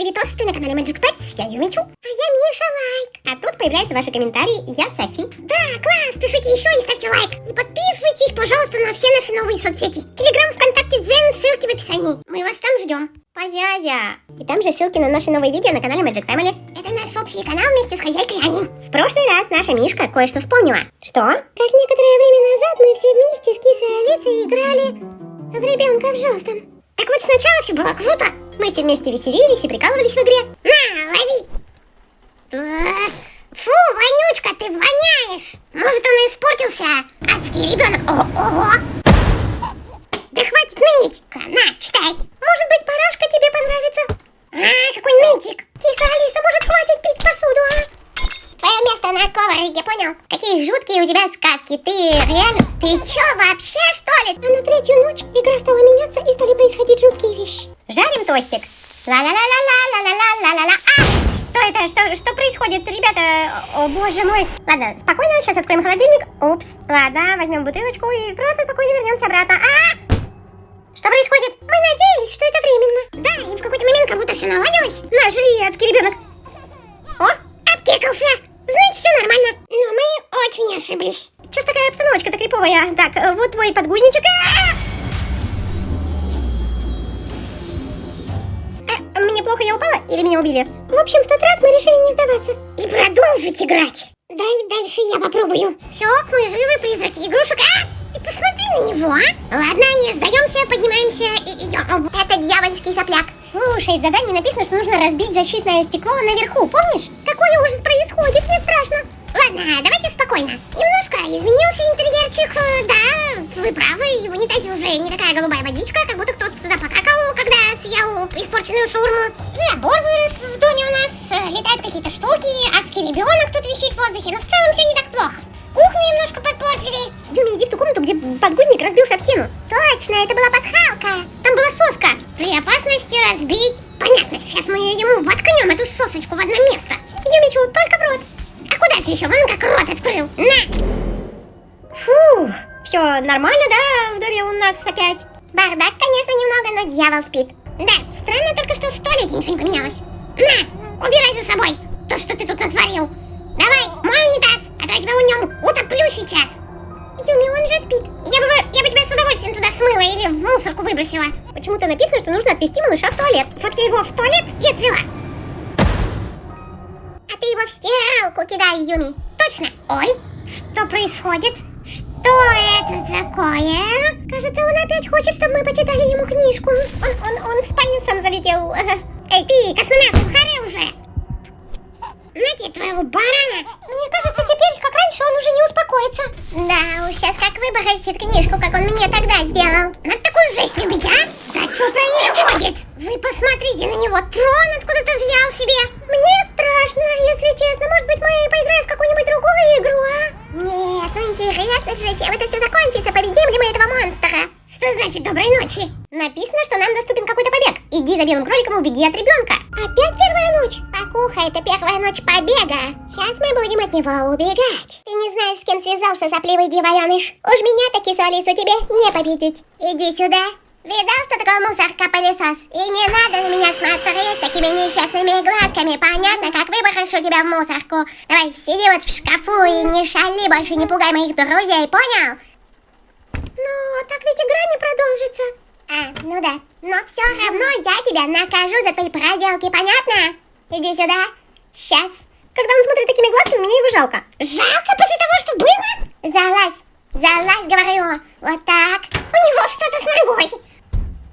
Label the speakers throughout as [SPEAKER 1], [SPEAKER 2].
[SPEAKER 1] Привет, ты на канале Magic Pets, я Юмичу. А я Миша Лайк. А тут появляются ваши комментарии, я Софи. Да, класс, пишите еще и ставьте лайк. И подписывайтесь, пожалуйста, на все наши новые соцсети. Телеграм, ВКонтакте, Дзен, ссылки в описании. Мы вас там ждем. Позязя. И там же ссылки на наши новые видео на канале Magic Family. Это наш общий канал вместе с хозяйкой Ани. В прошлый раз наша Мишка кое-что вспомнила. Что? Как некоторое время назад мы все вместе с Кисой Алисой играли в ребенка в желтом. Так вот сначала все было круто. Мы все вместе веселились и прикалывались в игре. На, лови! Фу, вонючка, ты воняешь! Может, он испортился? Адский ребенок. О, ого! Да хватит ныть! На, читай! Может быть, парашка тебе понравится? А, какой нытик! Киса Алиса, может, хватит пить посуду, а? Твое место на коврике, понял? Какие тебя сказки. Ты реально... Ты чё, вообще, что ли? А на третью ночь игра стала меняться и стали происходить жуткие вещи. Жарим тостик. Ла-ла-ла-ла-ла-ла-ла-ла-ла. А! Что это? Что, что происходит, ребята? О, боже мой. Ладно, спокойно, сейчас откроем холодильник. Упс. Ладно, возьмем бутылочку и просто спокойно вернемся обратно. А! Что происходит? Мы надеялись, что это временно. Да, и в какой-то момент как будто все наладилось. Наш адский ребенок. О, обкекался. Значит, все нормально. Но мы очень ошиблись. Че ж такая обстановочка-то криповая? Так, вот твой подгузничек. А -а! мне плохо я упала или меня убили? В общем, в тот раз мы решили не сдаваться. И продолжить играть. Да и дальше я попробую. Все, мы живы, призраки игрушек. А! И посмотри на него, а! Ладно, не сдаемся, поднимаемся и идем. Это дьявольский сопляк. Слушай, в задании написано, что нужно разбить защитное стекло наверху, помнишь? Какой ужас происходит, мне страшно. Ладно, давайте спокойно. Немножко изменился интерьерчик, да, вы правы, в унитазе уже не такая голубая водичка, как будто кто-то туда покакал, когда съел испорченную шурму. Забор вырос в доме у нас, летают какие-то штуки, адский ребенок тут висит в воздухе, но в целом все не так плохо. Кухню немножко подпортили. Юми, иди в ту комнату, где подгузник разбился в стену. Точно, это была пасхалка. Там была соска. При опасности разбить. Понятно, сейчас мы ему воткнем эту сосочку в одно место. Юмичу, только в рот. А куда же еще? Вон как рот открыл. На! Фу, все нормально, да, в доме у нас опять? Бардак, конечно, немного, но дьявол спит. Да, странно только, что в туалете ничего не поменялось. На, убирай за собой то, что ты тут натворил. Давай, мой унитаз, тебя в нем утоплю сейчас. Юми, он же спит. Я бы, я бы тебя с удовольствием туда смыла или в мусорку выбросила. Почему-то написано, что нужно отвезти малыша в туалет. Вот я его в туалет и отвела. А ты его в стиралку кидай, Юми. Точно. Ой, что происходит? Что это такое? Кажется, он опять хочет, чтобы мы почитали ему книжку. Он, он, он в спальню сам залетел. Эй, ты, космонавт, харе уже! Знаете, твоего барана? Мне кажется, теперь, как раньше, он уже не успокоится. Да уж, сейчас как выбросит книжку, как он мне тогда сделал. Надо такую жесть любить, а? Да что происходит? Вы посмотрите на него, трон откуда-то взял себе. Мне страшно, если честно. Может быть, мы поиграем в какую-нибудь другую игру, а? Нет, ну интересно же, чем это все закончится, победим ли мы этого монстра? Что значит доброй ночи? Написано, что нам доступен какой-то побег. Иди за белым кроликом и убеги от ребенка. Опять первая ночь? Покуха, это первая ночь побега. Сейчас мы будем от него убегать. Ты не знаешь, с кем связался сопливый дивареныш. Уж меня таки с Алису тебе не победить. Иди сюда. Видал, что такое мусорка-пылесос? И не надо на меня смотреть такими несчастными глазками. Понятно, как выброшу тебя в мусорку. Давай, сиди вот в шкафу и не шали больше, не пугай моих друзей, понял? Но так ведь игра не продолжится. А, ну да. Но все равно я тебя накажу за твои проделки, понятно? Иди сюда. Сейчас. Когда он смотрит такими глазками, мне его жалко. Жалко после того, что было? Залазь. Залазь, говорю. Вот так. У него что-то с ногой.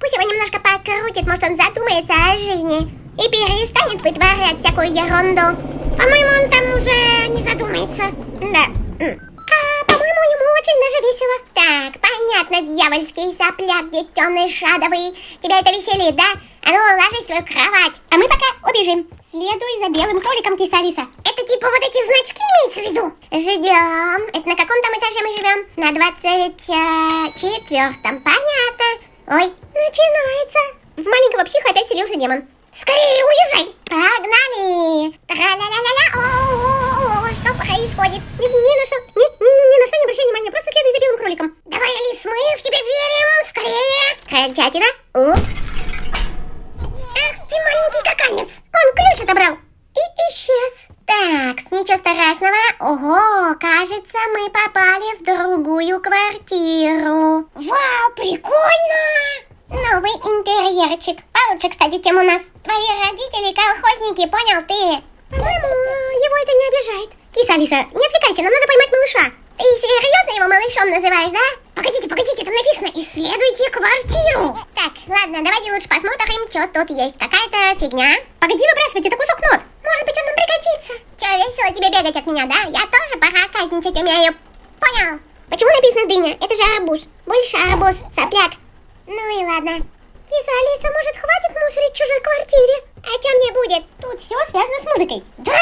[SPEAKER 1] Пусть его немножко покрутит, может он задумается о жизни. И перестанет вытворять всякую ерунду. По-моему, он там уже не задумается. Да очень даже весело. Так, понятно, дьявольский сопляк, детеныш адовый. Тебя это веселит, да? А ну, ложись в свою кровать. А мы пока убежим. Следуй за белым кроликом, киса Алиса. Это типа вот эти значки имеются в виду? Ждем. Это на каком там этаже мы живем? На двадцать четвертом. Понятно. Ой, начинается. В маленького психа опять селился демон. Скорее уезжай. Погнали. Тра-ля-ля-ля. Происходит? Ни, ни на что, ни, ни, ни на что не обращай внимания. Просто следуй за белым кроликом. Давай, Алис, мы в тебя верим. Скорее. Крольчатина. Упс. Ах ты маленький каканец. отобрал. И исчез. Так, ничего страшного. Ого, кажется, мы попали в другую квартиру. Вау, прикольно! Новый интерьерчик. Получше, кстати, чем у нас. Твои родители колхозники, понял ты? По-моему, его это не обижает. Киса Алиса, не отвлекайся, нам надо поймать малыша. Ты серьезно его малышом называешь, да? Погодите, погодите, там написано «Исследуйте квартиру». Так, ладно, давайте лучше посмотрим, что тут есть. Какая-то фигня. Погоди выбрасывать, это кусок нот. Может быть, он нам пригодится. Че, весело тебе бегать от меня, да? Я тоже проказничать умею. Понял. Почему написано дыня? Это же арбуз. Больше арбуз, сопляк. Ну и ладно. Киса Алиса, может, хватит мусорить в чужой квартире? А что мне будет? Тут все связано с музыкой. Да,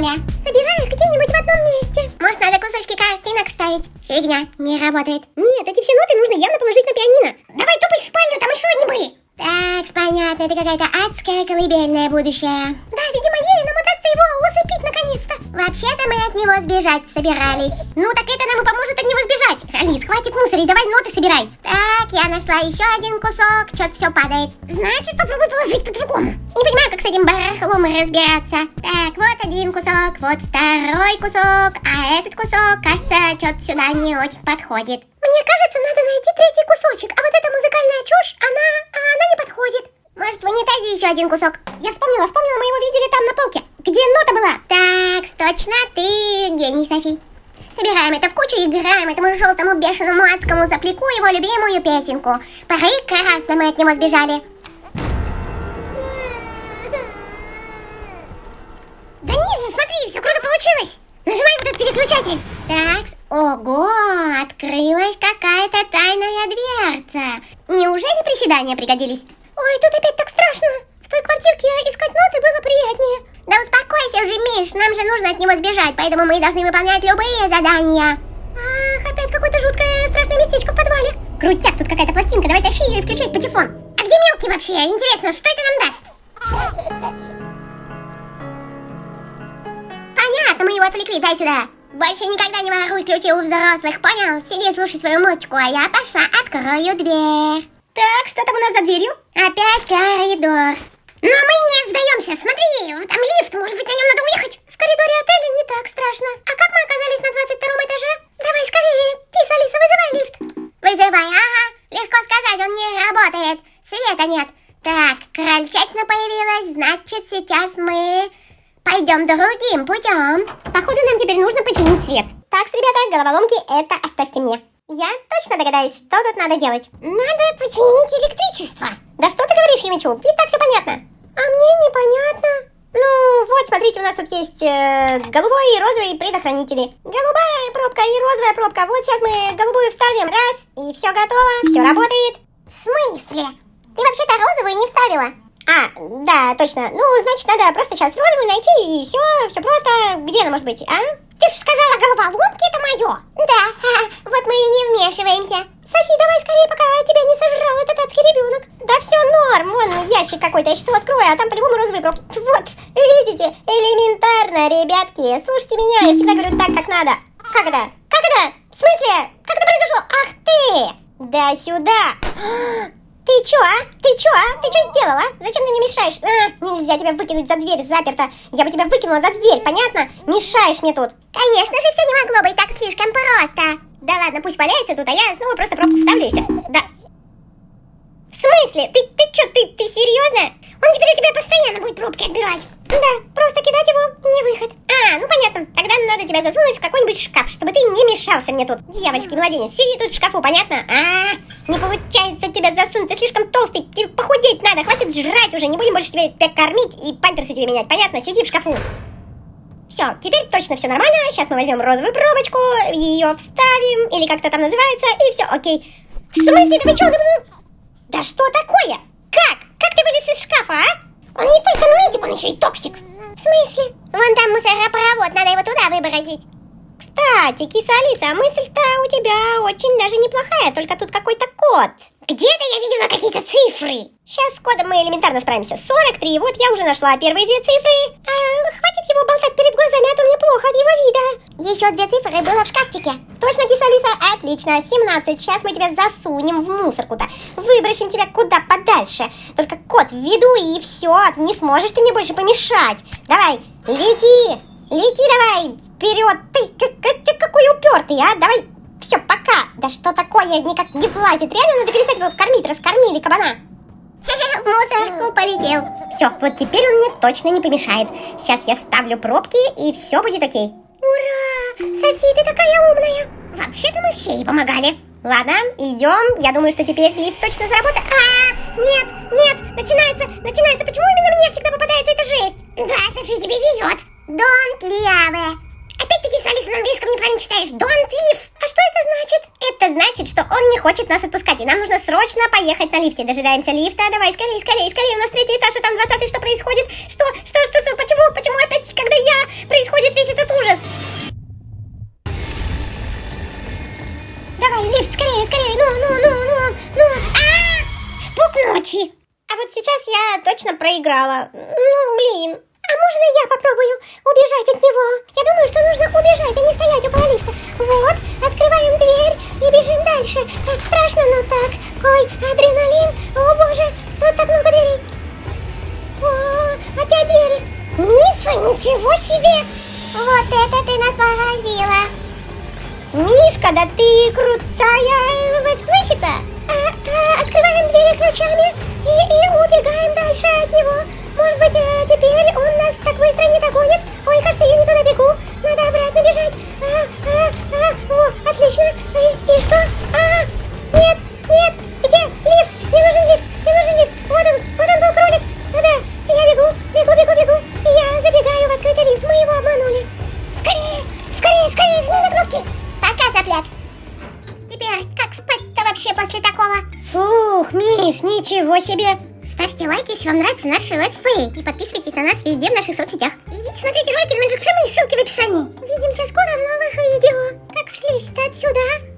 [SPEAKER 1] каля-маля. Собираю их где-нибудь в одном месте. Может, надо кусочки картинок ставить? Фигня, не работает. Нет, эти все ноты нужно явно положить на пианино. Давай топай в спальню, там еще одни были. Так, понятно, это какая-то адская колыбельная будущее. Да, видимо, его наконец-то. Вообще-то мы от него сбежать собирались. Ну, так это нам и поможет от него сбежать. Алис, хватит мусорить, давай ноты собирай. Так, я нашла еще один кусок, что-то все падает. Значит, попробуй положить по-другому. Не понимаю, как с этим барахлом разбираться. Так, вот один кусок, вот второй кусок, а этот кусок, кажется, что-то сюда не очень подходит. Мне кажется, надо найти третий кусочек, а вот эта музыкальная чушь, она, она не подходит. Может, в унитазе еще один кусок? Я вспомнила, вспомнила, мы его видели там на полке. Где нота была? Так, точно, ты гений, Софи. Собираем это в кучу и играем этому желтому бешеному адскому заплеку его любимую песенку. Прекрасно мы от него сбежали. Да ниже, смотри, все круто получилось. Нажимай вот этот переключатель. Так, ого, открылась какая-то тайная дверца. Неужели приседания пригодились? Ой, тут опять так страшно. В той квартирке искать ноты было приятнее. Да успокойся уже, Миш, нам же нужно от него сбежать, поэтому мы должны выполнять любые задания. Ах, опять какое-то жуткое страшное местечко в подвале. Крутяк, тут какая-то пластинка, давай тащи ее и включай в патефон. А где мелкий вообще? Интересно, что это нам даст? Понятно, мы его отвлекли, дай сюда. Больше никогда не воруй ключи у взрослых, понял? Сиди, слушай свою музычку, а я пошла открою дверь. Так, что там у нас за дверью? Опять коридор. Но мы не сдаемся, смотри, там лифт, может точно догадаюсь, что тут надо делать. Надо починить электричество. Да что ты говоришь, Юмичу? Ведь так все понятно. А мне непонятно. Ну, вот, смотрите, у нас тут есть э, голубой и розовый предохранители. Голубая пробка и розовая пробка. Вот сейчас мы голубую вставим. Раз, и все готово. Все работает. В смысле? Ты вообще-то розовую не вставила. А, да, точно. Ну, значит, надо просто сейчас розовую найти, и все, все просто. Где она может быть, а? Ты же сказала, головоломки это мое. Да, вот мы и не вмешиваемся. Софи, давай скорее, пока тебя не сожрал этот адский ребенок. Да все норм, вон ящик какой-то, я сейчас его открою, а там по-любому розовые пробки. Вот, видите, элементарно, ребятки. Слушайте меня, я всегда говорю так, как надо. Как это? Как это? В смысле? Как это произошло? Ах ты! Да сюда! Ты чё, а? Ты чё, а? Ты чё сделала? Зачем ты мне мешаешь? А, нельзя тебя выкинуть за дверь, заперта. Я бы тебя выкинула за дверь, понятно? Мешаешь мне тут. Конечно же, все не могло быть так слишком просто. Да ладно, пусть валяется тут, а я снова просто пробку вставлю. Да. В смысле? Ты, ты чё, ты, ты серьезно? Он теперь у тебя постоянно будет пробки отбирать. Да, просто кидать его не выход. А, ну понятно. Тогда надо тебя засунуть в какой-нибудь шкаф, чтобы ты не мешался мне тут. Дьявольский младенец, сиди тут в шкафу, понятно? А, не получается тебя засунуть, ты слишком толстый, тебе похудеть надо, хватит жрать уже, не будем больше тебя, тебя кормить и памперсы тебе менять, понятно? Сиди в шкафу. Все, теперь точно все нормально. Сейчас мы возьмем розовую пробочку, ее вставим, или как-то там называется, и все, окей. В смысле, ты что? Да что такое? Как? Как ты вылез из шкафа, а? Он не только нытик, он еще и токсик. В смысле? Вон там мусоропровод, надо его туда выбросить. Кстати, киса Алиса, мысль-то у тебя очень даже неплохая, только тут какой-то код. Где-то я видела какие-то цифры. Сейчас с кодом мы элементарно справимся. 43, вот я уже нашла первые две цифры. А, хватит его болтать перед глазами, а то мне плохо от его вида. еще две цифры было в шкафчике. Точно, киса Отлично, 17. Сейчас мы тебя засунем в мусорку-то. Выбросим тебя куда подальше. Только кот в виду и все. Не сможешь ты мне больше помешать. Давай, лети. Лети давай. Вперед. Ты, как, как, какой упертый, а? Давай. Пока. Да что такое? Никак не влазит. Реально надо перестать его кормить. Раскормили кабана. В мусорку полетел. Все, вот теперь он мне точно не помешает. Сейчас я вставлю пробки и все будет окей. Ура! Софи, ты такая умная! Вообще-то мы все ей помогали. Ладно, идем. Я думаю, что теперь лифт точно заработает. А, нет, нет, начинается, начинается. Почему именно мне всегда попадается эта жесть? Да, Софи, тебе везет. Don't leave. Опять-таки, Алиса на английском неправильно читаешь. Don't leave. А что это значит? Это значит, что он не хочет нас отпускать, и нам нужно срочно поехать на лифте. Дожидаемся лифта. Давай, скорее, скорее, скорее. У нас третий этаж, а там двадцатый. Что происходит? Что, что, что, что, почему, почему опять, когда я, происходит весь этот ужас? Давай, лифт, скорее, скорее. Ну, ну, ну, ну, ну. А! Стук ночи. А вот сейчас я точно проиграла. Ну, блин. А можно я попробую убежать от него? Я думаю, что нужно убежать, а не стоять около лифта. Вот, открываем дверь и бежим дальше. Так страшно, но так. Ой, адреналин. О боже, тут так много дверей. О, опять двери. Миша, ничего себе. Вот это ты нас поразила. Мишка, да ты крутая Миш, ничего себе. Ставьте лайки, если вам нравится наш летсплей. И подписывайтесь на нас везде в наших соцсетях. Идите смотрите ролики на Magic Family, ссылки в описании. Увидимся скоро в новых видео. Как слезть отсюда, а?